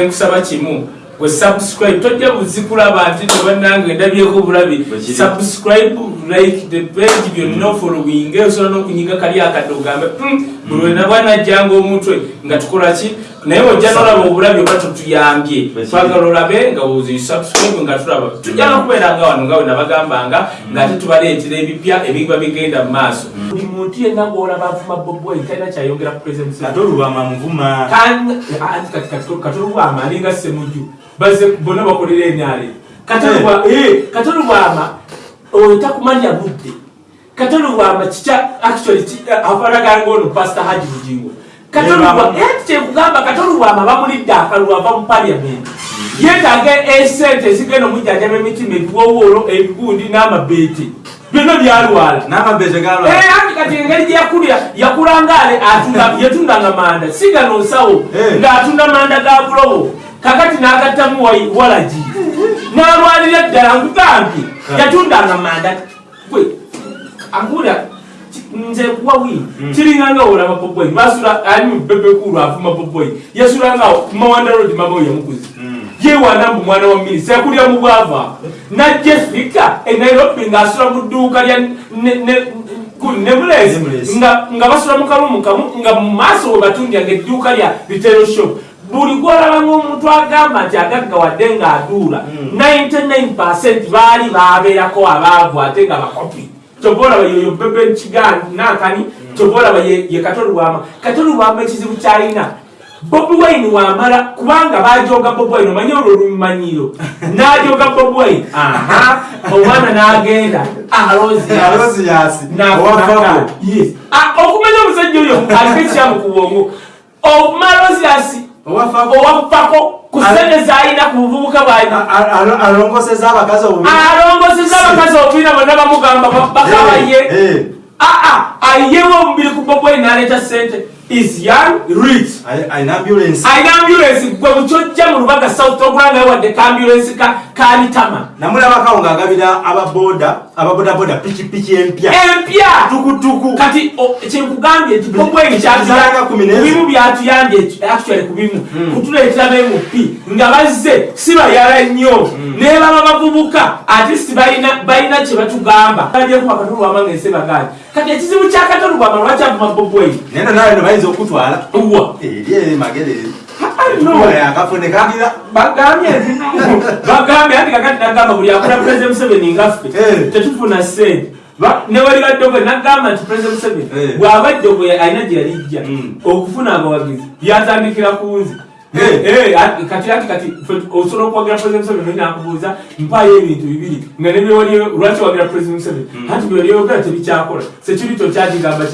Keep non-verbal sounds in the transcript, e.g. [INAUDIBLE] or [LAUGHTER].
nkusaba kimu. We subscribe tojja buzikulaba nti tebannange ndabyeko bulabi subscribe like the page byonna ofollowing osobola n'okunyiga kali akadde ogambe "Hmm, buli wena bwanajjanga omutwe nga tukola ki? Naye ojja nolaba obulabi oba tutuyambye. Twagala olabe nga ozi subscribe nga tulaba. Tujja nokubeera nga wano nga we nabagambanga ngaate tubaleetera ebipya ebiba bigenda mu maaso. Buli muntu yenna ng'olaba avuma bobwai talina kyayongera ku president ate olubama muvuma. Katolubwama alinga semujju baze bonna bakolera enyale katolubwama oyo takumanya budde katolubwama kikya actually afanaganga ono pastor haji bugingo kyekugamba katolubwama bamulidde akalulu ava mu paliament yetaaga esente ezigenda omujjanjaba emitima ebiwowolo ebigundi n'amabeete. Byonna byalwala. Eh, anti kati engeri gyeyakulira yakulanga ale atunda yatundanga manda. Sigano nsawo Eh. ng'atunda manda ga bulobo kakati n'agattamu wa- walagi n'alwalira ddala nkugambye Eh. yatundanga manda. Gwe ankula nze kuwawi Mm. kiringanga olaba boboi basula ali mubebekulu afuma boboi yasulanga mawanda road mama yamukuzi Mm. yewana mbu mwana wa minisi yakulira mu bwava. Najja efika enairobi ng'asula mu dduuka lya Nameless. nga basula mu kalumu kamu nga mu maaso we batundyanga edduuka lya retail shop. Buli gwolaba ng'omuntu agamba nti agaggawadde ng'aduula Mm. 99 baali babeerako abaavu ate nga bakopi kyova olaba yoyo bebe kigan nakani kyova olaba ye katolubwama katolubwama ekizibu kyalina bobi wine wamala kubanga bajoga bobi wine omanye olwo olumanyiro [LAUGHS] najoga bobi wine. Aha. Omwana n'agenda alozi alozi yasi owafako okumanya omusajja oyo [LAUGHS] aliko ekyamu ku bwongo owafako owafako ku sente zalina ku buvubuka bwalina alongoseza abakazi obubi obubiina bonna bamugamba Eh, aa ayewo omubiri ku bobwe naleeta sente is young rich. Alina ambulance. Gwe mukyojja mu lubaga south okulanga wadde ka ambulensi kabitama namulabakawo ng'agabira ababoda ababodaboda pikipiki empya. Empya! Tukutuku kati kyenkugambye kubimu byatuyambye actually kubimu Mm. kutuleetera bemup nga bazze si bayala nnyo naye baba bavubuka ate si balina kye batugamba. Ng'ensi baganje kati ekizibu kya katolubwama lwakyavuma bobweni naye nanawe no bayinza okutwala. Wa eri kandira bagambye bagambye anti kakati nagamba buli akola president museveni ngaffe Eh. tetufuna sente Ba- newaliga ddogo nagamba nti president museveni Eh. bw'aba ddogo alina gye yalijja Mm. okufuna abawagizi byatandikira ku nze Eh. Ati- kati ati kati. Osobola okuwagira president museveni naye nakubuuza mpaayo ebintu bibiri nga nebyewaliyo lwaki wagira president museveni anti byoliyogera tebikyakola sekiri kyo kyakigamba